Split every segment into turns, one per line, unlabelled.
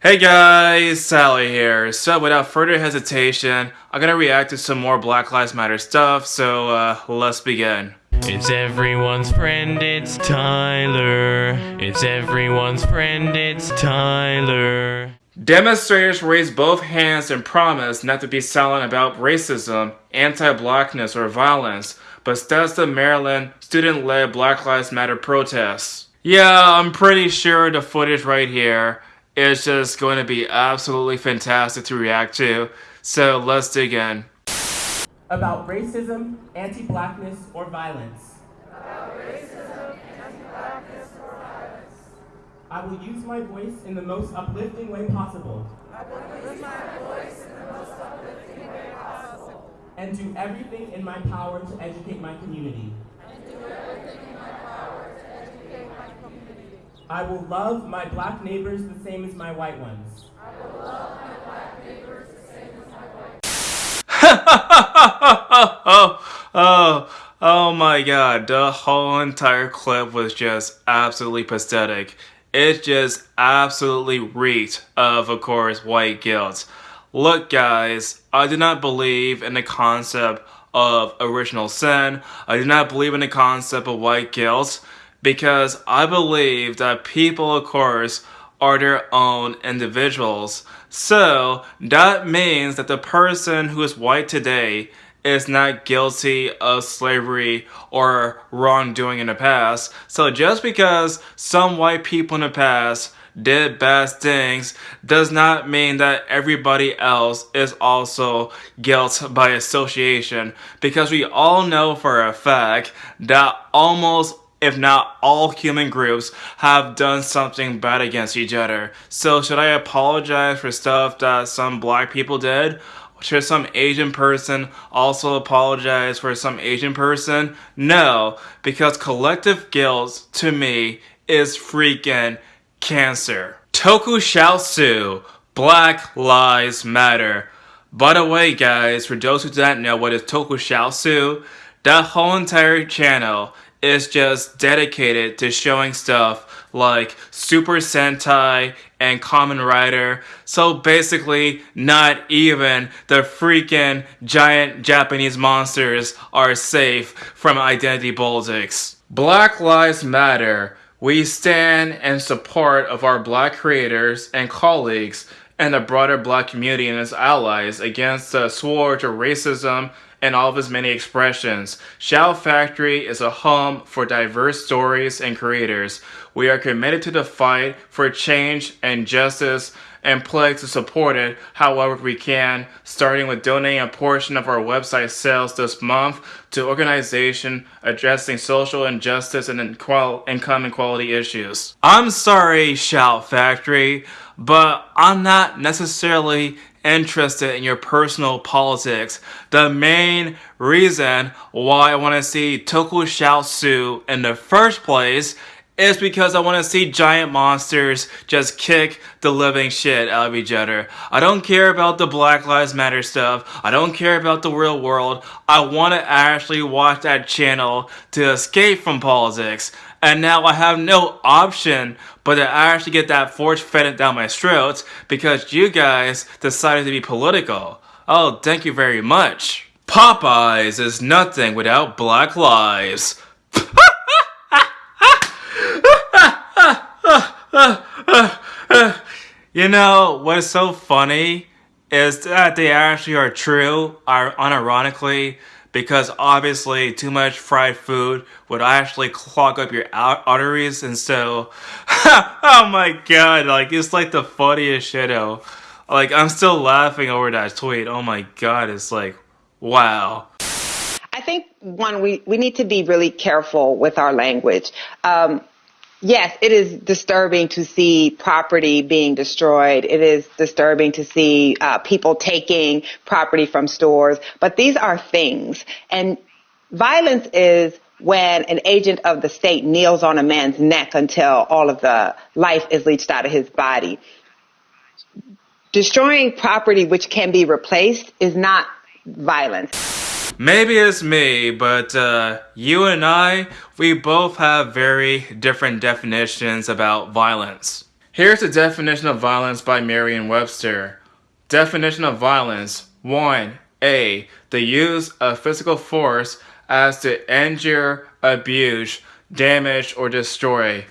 Hey guys, Sally here. So without further hesitation, I'm gonna react to some more Black Lives Matter stuff, so uh, let's begin.
It's everyone's friend, it's Tyler. It's everyone's friend, it's Tyler.
Demonstrators raised both hands and promised not to be silent about racism, anti-blackness, or violence, but the Maryland student-led Black Lives Matter protests. Yeah, I'm pretty sure the footage right here is just going to be absolutely fantastic to react to. So let's dig in.
About racism, anti-blackness, or violence. About racism, anti-blackness, or violence. I will use my voice in the most uplifting way possible. I will use my voice in the most uplifting way possible. And do everything in my power to educate my community. I will love my black neighbors the same as my white ones. I will love my black neighbors the same as my white
oh, oh, oh my god, the whole entire clip was just absolutely pathetic. It just absolutely reeked of, of course, white guilt. Look guys, I do not believe in the concept of original sin. I do not believe in the concept of white guilt because I believe that people, of course, are their own individuals. So that means that the person who is white today is not guilty of slavery or wrongdoing in the past. So just because some white people in the past did bad things does not mean that everybody else is also guilt by association because we all know for a fact that almost if not all human groups have done something bad against each other. So should I apologize for stuff that some black people did? Should some Asian person also apologize for some Asian person? No, because collective guilt to me is freaking cancer. Tokusatsu, Black Lives Matter. By the way guys, for those who don't know what is Tokusatsu, that whole entire channel is just dedicated to showing stuff like Super Sentai and Kamen Rider. So basically, not even the freaking giant Japanese monsters are safe from identity politics. Black Lives Matter. We stand in support of our black creators and colleagues and the broader black community and its allies against the scourge of racism and all of its many expressions. Shout Factory is a home for diverse stories and creators. We are committed to the fight for change and justice and pledge to support it however we can, starting with donating a portion of our website sales this month to organization addressing social injustice and income inequality issues. I'm sorry, Shout Factory, but I'm not necessarily interested in your personal politics. The main reason why I want to see Toku Tokusatsu in the first place is because I want to see giant monsters just kick the living shit out of each other. I don't care about the Black Lives Matter stuff. I don't care about the real world. I want to actually watch that channel to escape from politics. And now I have no option but to actually get that force fed down my throat because you guys decided to be political. Oh, thank you very much. Popeyes is nothing without black lives. you know, what is so funny is that they actually are true, are unironically, because obviously too much fried food would actually clog up your arteries and so oh my god like it's like the funniest shit out. Like i'm still laughing over that tweet. Oh my god it's like wow.
I think one we we need to be really careful with our language. Um, Yes, it is disturbing to see property being destroyed. It is disturbing to see uh, people taking property from stores. But these are things. And violence is when an agent of the state kneels on a man's neck until all of the life is leached out of his body. Destroying property which can be replaced is not violence.
Maybe it's me, but uh, you and I, we both have very different definitions about violence. Here's the definition of violence by Merriam-Webster. Definition of violence 1. A. The use of physical force as to injure, abuse, damage, or destroy.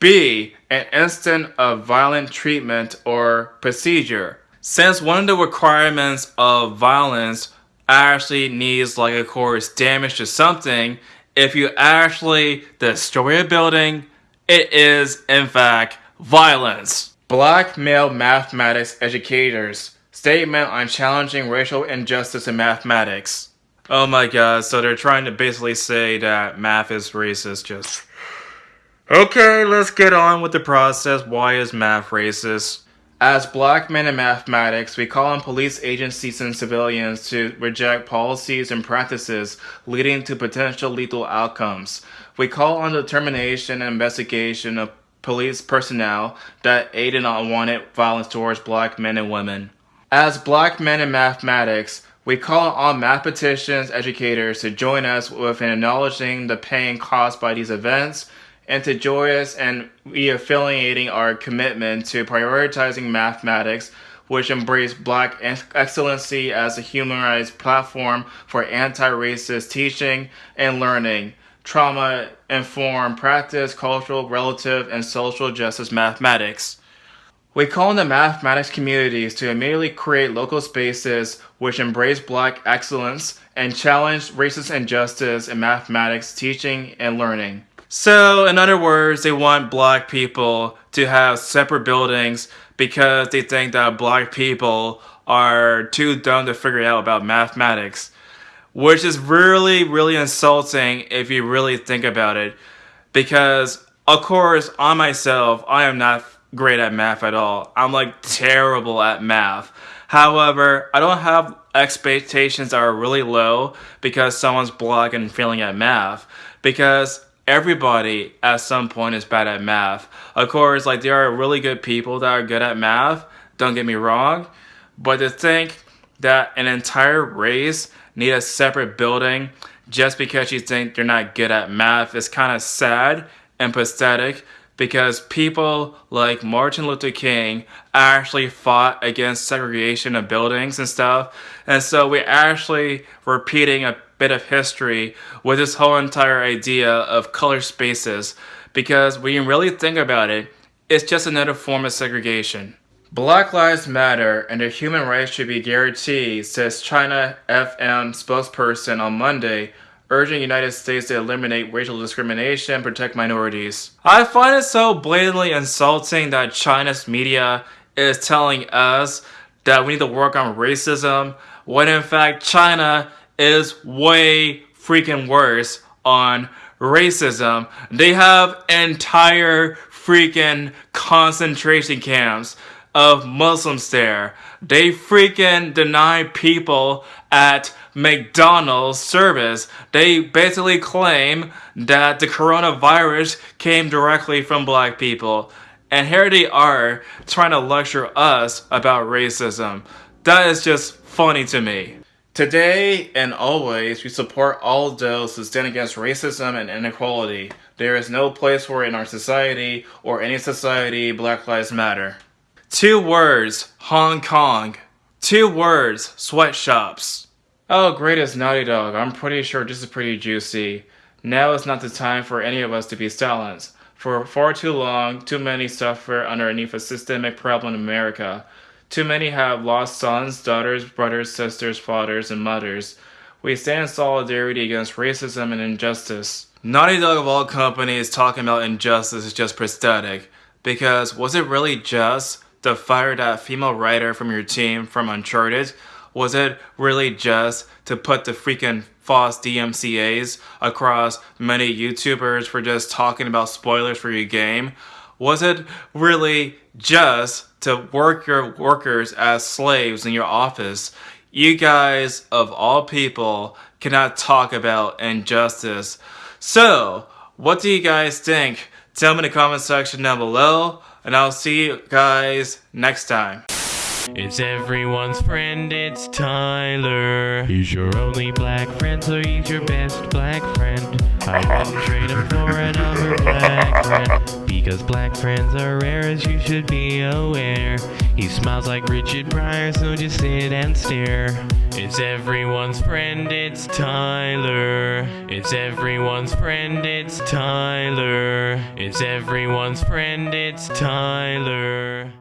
B. An instant of violent treatment or procedure. Since one of the requirements of violence actually needs like of course damage to something, if you actually destroy a building, it is in fact violence. Black male mathematics educators statement on challenging racial injustice in mathematics. Oh my god, so they're trying to basically say that math is racist just Okay, let's get on with the process. Why is math racist? As black men in mathematics, we call on police agencies and civilians to reject policies and practices leading to potential lethal outcomes. We call on the termination and investigation of police personnel that aid in unwanted violence towards black men and women. As black men in mathematics, we call on mathematicians, educators to join us with acknowledging the pain caused by these events and to joyous and reaffiliating our commitment to prioritizing mathematics, which embrace black excellency as a humanized platform for anti-racist teaching and learning, trauma-informed practice, cultural, relative, and social justice mathematics. We call on the mathematics communities to immediately create local spaces which embrace black excellence and challenge racist injustice in mathematics teaching and learning. So, in other words, they want black people to have separate buildings because they think that black people are too dumb to figure out about mathematics. Which is really, really insulting if you really think about it. Because, of course, on myself, I am not great at math at all. I'm like terrible at math. However, I don't have expectations that are really low because someone's black and failing at math. Because everybody at some point is bad at math. Of course, like there are really good people that are good at math, don't get me wrong, but to think that an entire race need a separate building just because you think you're not good at math is kind of sad and pathetic because people like Martin Luther King actually fought against segregation of buildings and stuff. And so we're actually repeating a bit of history with this whole entire idea of color spaces because when you really think about it, it's just another form of segregation. Black Lives Matter and their human rights should be guaranteed, says China FM spokesperson on Monday, urging United States to eliminate racial discrimination and protect minorities. I find it so blatantly insulting that China's media is telling us that we need to work on racism when in fact China is way freaking worse on racism. They have entire freaking concentration camps of Muslims there. They freaking deny people at McDonald's service. They basically claim that the coronavirus came directly from black people. And here they are trying to lecture us about racism. That is just funny to me. Today and always, we support all those who stand against racism and inequality. There is no place for it in our society or any society Black Lives Matter. Two words, Hong Kong. Two words, sweatshops. Oh, great as Naughty Dog. I'm pretty sure this is pretty juicy. Now is not the time for any of us to be silenced. For far too long, too many suffer underneath a systemic problem in America. Too many have lost sons, daughters, brothers, sisters, fathers, and mothers. We stand in solidarity against racism and injustice. Naughty Dog of all companies talking about injustice is just pathetic. Because was it really just to fire that female writer from your team from Uncharted? Was it really just to put the freaking false DMCAs across many YouTubers for just talking about spoilers for your game? Was it really just to work your workers as slaves in your office? You guys, of all people, cannot talk about injustice. So, what do you guys think? Tell me in the comment section down below, and I'll see you guys next time.
It's everyone's friend, it's Tyler. He's your only black friend, so he's your best black friend. I wouldn't trade him for another black friend. Because black friends are rare, as you should be aware. He smiles like Richard Pryor, so just sit and stare. It's everyone's friend, it's Tyler. It's everyone's friend, it's Tyler. It's everyone's friend, it's Tyler.